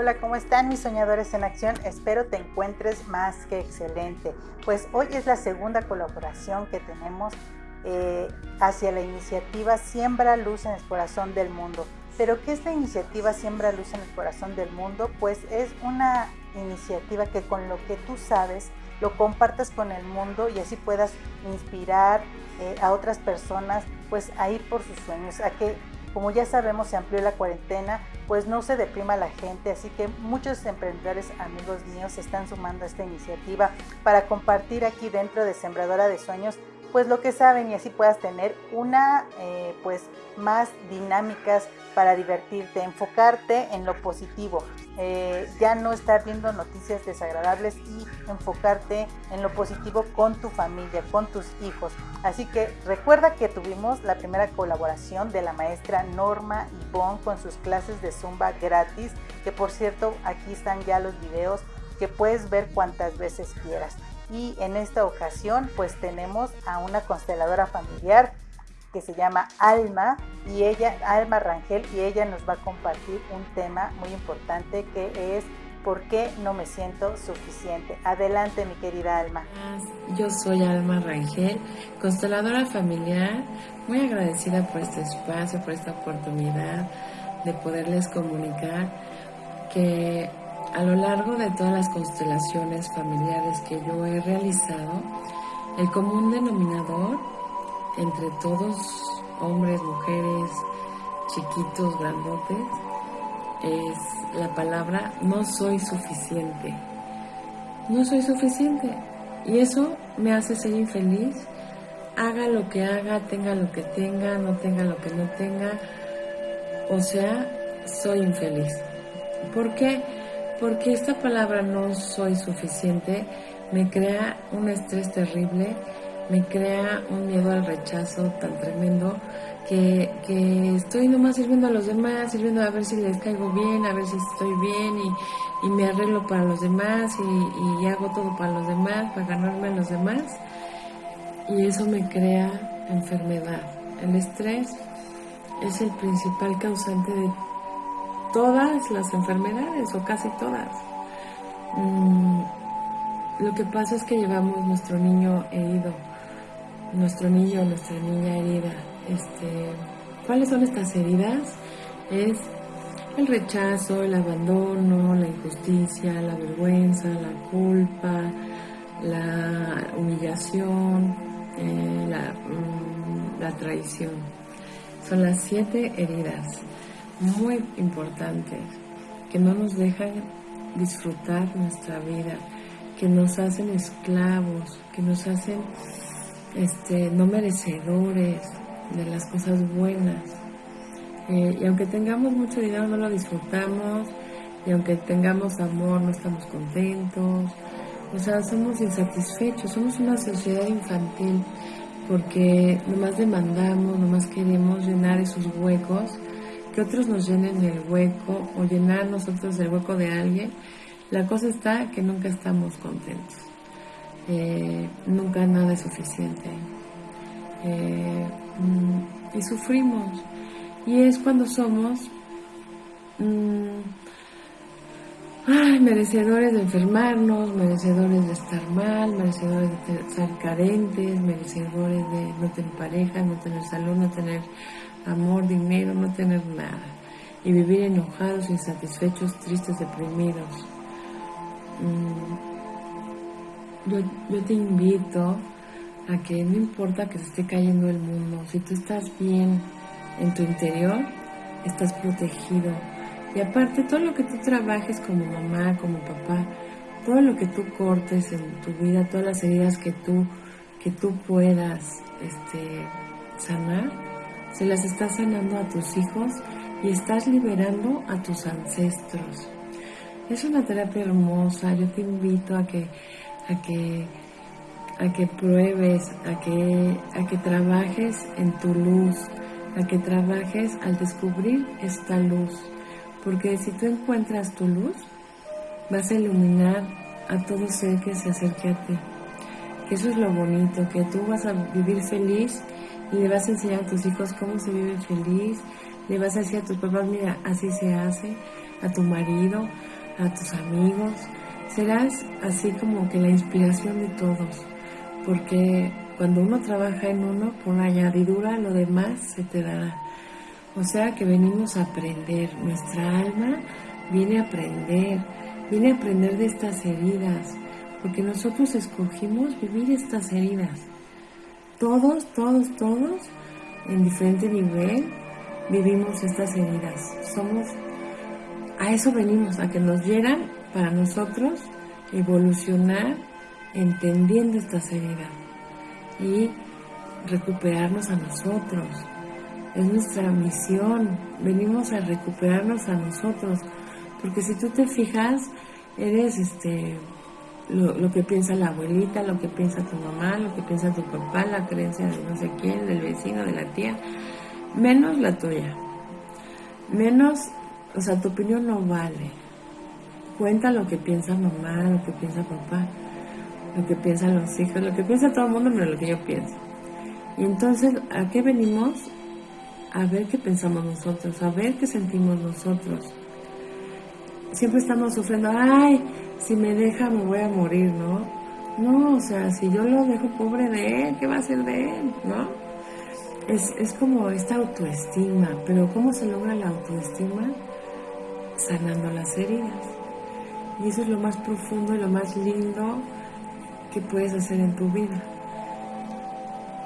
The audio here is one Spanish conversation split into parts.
Hola, ¿cómo están mis soñadores en acción? Espero te encuentres más que excelente. Pues hoy es la segunda colaboración que tenemos eh, hacia la iniciativa Siembra Luz en el Corazón del Mundo. Pero ¿qué es la iniciativa Siembra Luz en el Corazón del Mundo? Pues es una iniciativa que con lo que tú sabes lo compartas con el mundo y así puedas inspirar eh, a otras personas pues a ir por sus sueños, a que como ya sabemos, se amplió la cuarentena, pues no se deprima la gente, así que muchos emprendedores amigos míos se están sumando a esta iniciativa para compartir aquí dentro de Sembradora de Sueños pues lo que saben y así puedas tener una eh, pues más dinámicas para divertirte, enfocarte en lo positivo, eh, ya no estar viendo noticias desagradables y enfocarte en lo positivo con tu familia, con tus hijos. Así que recuerda que tuvimos la primera colaboración de la maestra Norma Ivonne con sus clases de Zumba gratis, que por cierto aquí están ya los videos que puedes ver cuantas veces quieras y en esta ocasión pues tenemos a una consteladora familiar que se llama Alma y ella, Alma Rangel, y ella nos va a compartir un tema muy importante que es ¿por qué no me siento suficiente? Adelante mi querida Alma. Yo soy Alma Rangel, consteladora familiar, muy agradecida por este espacio, por esta oportunidad de poderles comunicar que a lo largo de todas las constelaciones familiares que yo he realizado, el común denominador entre todos, hombres, mujeres, chiquitos, grandotes, es la palabra no soy suficiente. No soy suficiente. Y eso me hace ser infeliz. Haga lo que haga, tenga lo que tenga, no tenga lo que no tenga. O sea, soy infeliz. ¿Por qué? Porque esta palabra no soy suficiente me crea un estrés terrible, me crea un miedo al rechazo tan tremendo que, estoy nomás sirviendo a los demás, sirviendo a ver si les caigo bien, a ver si estoy bien y, me arreglo para los demás y, y, hago todo para los demás, para ganarme a los demás. Y eso me crea enfermedad. El estrés es el principal causante de todas las enfermedades o casi todas. Mm, lo que pasa es que llevamos nuestro niño herido, nuestro niño, nuestra niña herida. Este, ¿Cuáles son estas heridas? Es el rechazo, el abandono, la injusticia, la vergüenza, la culpa, la humillación, eh, mm, la traición. Son las siete heridas muy importantes que no nos dejan disfrutar nuestra vida, que nos hacen esclavos, que nos hacen este, no merecedores de las cosas buenas. Eh, y aunque tengamos mucho dinero no lo disfrutamos, y aunque tengamos amor no estamos contentos, o sea, somos insatisfechos, somos una sociedad infantil porque nomás demandamos, nomás queremos llenar esos huecos que otros nos llenen el hueco o llenar nosotros el hueco de alguien, la cosa está que nunca estamos contentos. Eh, nunca nada es suficiente. Eh, mm, y sufrimos. Y es cuando somos mm, merecedores de enfermarnos, merecedores de estar mal, merecedores de estar carentes, merecedores de no tener pareja, no tener salud, no tener amor, dinero, no tener nada. Y vivir enojados, insatisfechos, tristes, deprimidos. Mm, yo, te invito a que no importa que se esté cayendo el mundo, si tú estás bien en tu interior, estás protegido. Y aparte, todo lo que tú trabajes como mamá, como papá, todo lo que tú cortes en tu vida, todas las heridas que tú, que tú puedas este, sanar, se las estás sanando a tus hijos y estás liberando a tus ancestros. Es una terapia hermosa, yo te invito a que, a que, a que pruebes, a que, a que trabajes en tu luz, a que trabajes al descubrir esta luz. Porque si tú encuentras tu luz, vas a iluminar a todo ser que se acerque a ti. Que eso es lo bonito, que tú vas a vivir feliz y le vas a enseñar a tus hijos cómo se vive feliz, le vas a decir a tus papás, mira, así se hace, a tu marido, a tus amigos. Serás así como que la inspiración de todos, porque cuando uno trabaja en uno, por añadidura, lo demás se te dará. O sea que venimos a aprender, nuestra alma viene a aprender, viene a aprender de estas heridas, porque nosotros escogimos vivir estas heridas. Todos, todos, todos, en diferente nivel, vivimos estas heridas. Somos, a eso venimos, a que nos hieran para nosotros evolucionar entendiendo estas heridas y recuperarnos a nosotros. Es nuestra misión, venimos a recuperarnos a nosotros, porque si tú te fijas, eres este lo, que piensa la abuelita, lo que piensa tu mamá, lo que piensa tu papá, la creencia de no sé quién, del vecino, de la tía, menos la tuya. Menos, o sea, tu opinión no vale. Cuenta lo que piensa mamá, lo que piensa papá, lo que piensan los hijos, lo que piensa todo el mundo, pero lo que yo pienso. Y entonces, ¿a qué venimos? A ver qué pensamos nosotros, a ver qué sentimos nosotros. Siempre estamos sufriendo, ay, si me deja me voy a morir, ¿no? No, o sea, si yo lo dejo pobre de él, ¿qué va a ser de él? ¿No? Es, es como esta autoestima, pero ¿cómo se logra la autoestima? Sanando las heridas. Y eso es lo más profundo y lo más lindo que puedes hacer en tu vida.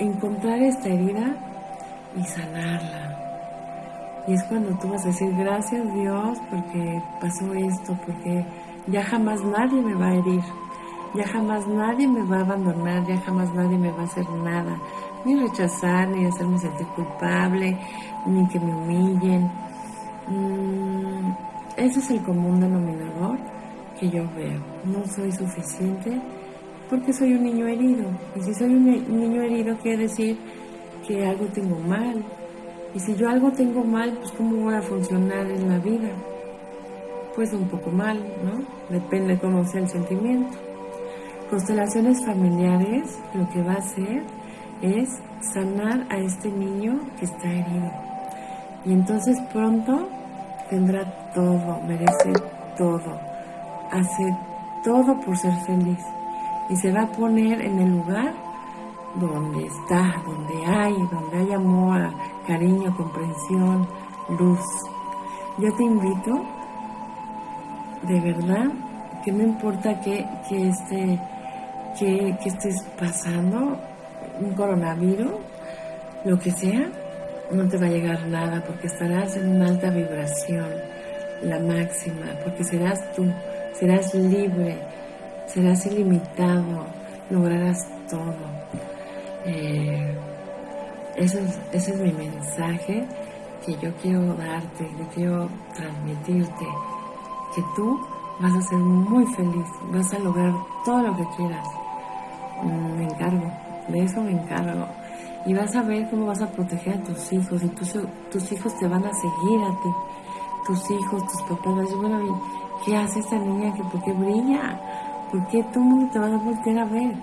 Encontrar esta herida y sanarla. Y es cuando tú vas a decir, gracias Dios porque pasó esto, porque ya jamás nadie me va a herir, ya jamás nadie me va a abandonar, ya jamás nadie me va a hacer nada, ni rechazar, ni hacerme sentir culpable, ni que me humillen. Mm, ese es el común denominador que yo veo. No soy suficiente porque soy un niño herido. Y si soy un niño herido quiere decir que algo tengo mal. Y si yo algo tengo mal, pues cómo voy a funcionar en la vida pues un poco mal, ¿no? Depende cómo sea el sentimiento. Constelaciones familiares lo que va a hacer es sanar a este niño que está herido. Y entonces pronto tendrá todo, merece todo, hace todo por ser feliz. Y se va a poner en el lugar donde está, donde hay, donde hay amor, cariño, comprensión, luz. Yo te invito de verdad que no importa que, que, esté, que, que estés pasando, un coronavirus, lo que sea, no te va a llegar nada porque estarás en una alta vibración, la máxima, porque serás tú, serás libre, serás ilimitado, lograrás todo. Eh, ese, es, ese es mi mensaje que yo quiero darte, que quiero transmitirte que tú vas a ser muy feliz, vas a lograr todo lo que quieras. Mm, me encargo, de eso me encargo. Y vas a ver cómo vas a proteger a tus hijos y tus, tus hijos te van a seguir a ti. Tus hijos, tus papás van a decir, bueno, ¿qué hace esta niña? que ¿Por qué brilla? ¿Por qué todo el mundo te va a voltear a ver?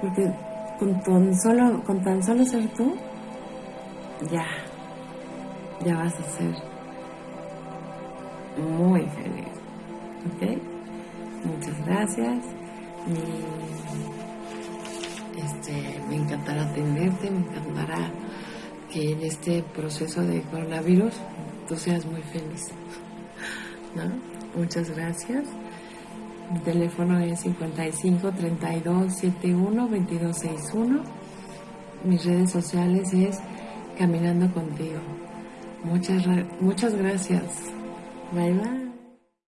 Porque con tan solo, con tan solo ser tú, ya, ya vas a ser muy feliz. ¿Ok? Muchas gracias. este, me encantará atenderte, me encantará que en este proceso de coronavirus tú seas muy feliz. ¿No? Muchas gracias. Mi teléfono es 55 32 71 22 61. Mis redes sociales es Caminando contigo. Muchas, muchas gracias. 拜拜。